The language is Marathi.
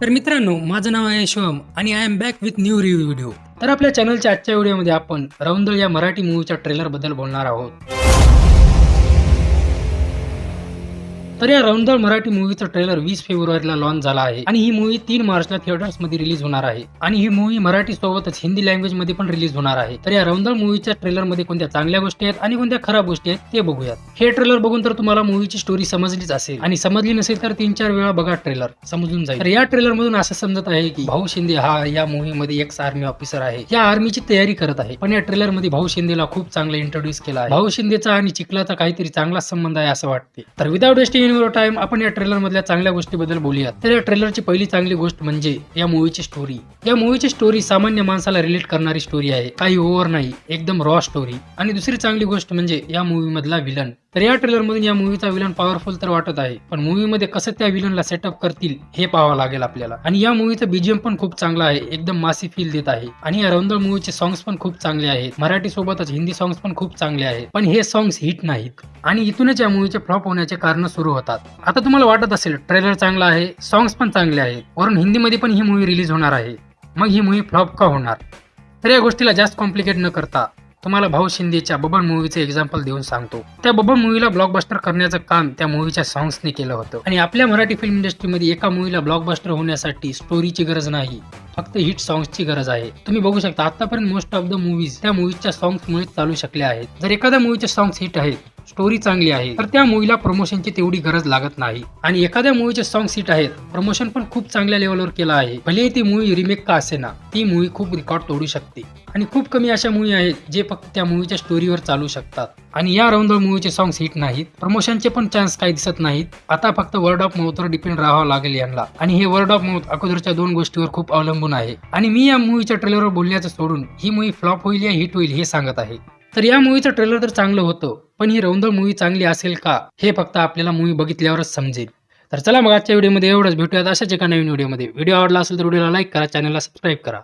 तर मित्रांनो माझं नाव आहे शिवम आणि I am back with new review video तर आपल्या चॅनलच्या आजच्या व्हिडिओमध्ये आपण रौंदळ या मराठी मूवीच्या ट्रेलरबद्दल बोलणार आहोत. तर या रौंदळ मराठी मूवीचा ट्रेलर वीस फेब्रुवारीला लॉन्च झाला आहे. आणि ही मूवी तीन मार्चला थिएटर्समध्ये रिलीज होणार आहे. आणि ही मूवी मराठी सोबतच हिंदी लँग्वेजमध्ये पण रिलीज होणार आहे. तर या रौंदळ मूवीच्या ट्रेलरमध्ये कोणत्या चांगल्या गोष्टी आहेत आणि कोणत्या खराब गोष्टी आहेत ते बघूयात. हे ट्रेलर बघून तर तुम्हाला मूवीची स्टोरी समजलीच असेल. आणि समजली नसेल तर तीन चार वेळा बघा ट्रेलर समजून जाईल. तर या ट्रेलर मधून असं समजत आहे की भाऊ शिंदे हा या मूवीमध्ये एक्स आर्मी ऑफिसर आहे. या आर्मीची तयारी करत आहे. पण या ट्रेलरमध्ये भाऊ शिंदेला खूप चांगलं इंट्रोड्यूस केला आहे. भाऊ शिंदेचा आणि चिखलाचा काहीतरी चांगला संबंध आहे असं वाटते. तर विदाउट वेस्टिंग युअर टाइम आपण या ट्रेलर मधल्या चांगल्या गोष्टीबद्दल बोलूयात. तर या ट्रेलरची पहिली चांगली गोष्ट म्हणजे या मूवीची स्टोरी या मूवीची स्टोरी सामान्य माणसाला रिलेट करणारी स्टोरी आहे. काही ओव्हर नाही एकदम रॉ स्टोरी आणि दुसरी चांगली गोष्ट म्हणजे या मूवी मधला विलन तर या ट्रेलरमधून या मूवीचा विलन पॉवरफुल तर वाटत आहे. पण मूवीमध्ये कसं त्या विलनला सेटअप करतील हे पाहावं लागेल आपल्याला. आणि या मूवीचं बीजीएम पण खूप चांगला आहे. एकदम मासी फील देत आहे. आणि या रौंदळ मूवीचे सॉंग्स पण खूप चांगले आहेत. मराठी सोबतच हिंदी सॉंग्स पण खूप चांगले आहेत. पण हे सॉंग्स हिट नाहीत. आणि इथूनच या मूवीचे फ्लॉप होण्याचे कारण सुरू होतात. आता तुम्हाला वाटत असेल ट्रेलर चांगला आहे सॉंग्स पण चांगले आहेत. वरून हिंदीमध्ये पण ही मूवी रिलीज होणार आहे. मग ही मूवी फ्लॉप का होणार? तर या गोष्टीला जास्त कॉम्प्लिकेट न करता तुम्हाला भाऊ शिंदेच्या बबन मूवीचं एक्झाम्पल देऊन सांगतो. त्या बबन मूवीला ब्लॉकबस्टर करण्याचं काम त्या मूवीच्या सॉंग्सने केलं होतं. आणि आपल्या मराठी फिल्म इंडस्ट्रीमध्ये एका मूवीला ब्लॉकबस्टर होण्यासाठी स्टोरीची गरज नाही. फक्त हिट सॉंग्सची गरज आहे. तुम्ही बघू शकता आतापर्यंत मोस्ट ऑफ द मूवीज त्या मूवीच्या सॉंग्समुळे चालू शकल्या आहेत. जर एखाद्या मूवीचे सॉंग्स हिट आहेत स्टोरी चांगली आहे. तर त्या मूवीला प्रमोशनची तेवढी गरज लागत नाही. आणि एखाद्या मूवीचे सॉंग सीट आहेत प्रमोशन पण खूप चांगल्या लेवलवर केलं आहे. भले ती मूवी रिमेक का असे ना ती मूवी खूप रेकॉर्ड तोडू शकते. आणि खूप कमी अशा मूवी आहेत जे फक्त त्या मूवीच्या स्टोरीवर चालू शकतात. आणि या रौंदळ मूवीचे सॉंग हिट नाहीत प्रमोशनचे पण चान्स काही दिसत नाहीत. आता फक्त वर्ड ऑफ माउथवर डिपेंड राहावं लागेल यांना. आणि हे वर्ड ऑफ माउथ अगोदरच्या दोन गोष्टीवर खूप अवलंबून आहे. आणि मी या मूवीच्या ट्रेलरवर बोलण्याचं सोडून ही मूवी फ्लॉप होईल या हिट होईल हे सांगत आहे. तर या मूवीचं ट्रेलर तर चांगलं होतं पण ही रौंदळ मूवी चांगली असेल का हे फक्त आपल्याला मूवी बघितल्यावरच समजेल. तर चला मग आजच्या व्हिडिओमध्ये एवढंच. भेटूयात अशाच एका नवीन व्हिडिओमध्ये व्हिडिओ आवडला असेल तर व्हिडिओला लाईक करा चॅनलला सबस्क्राईब करा.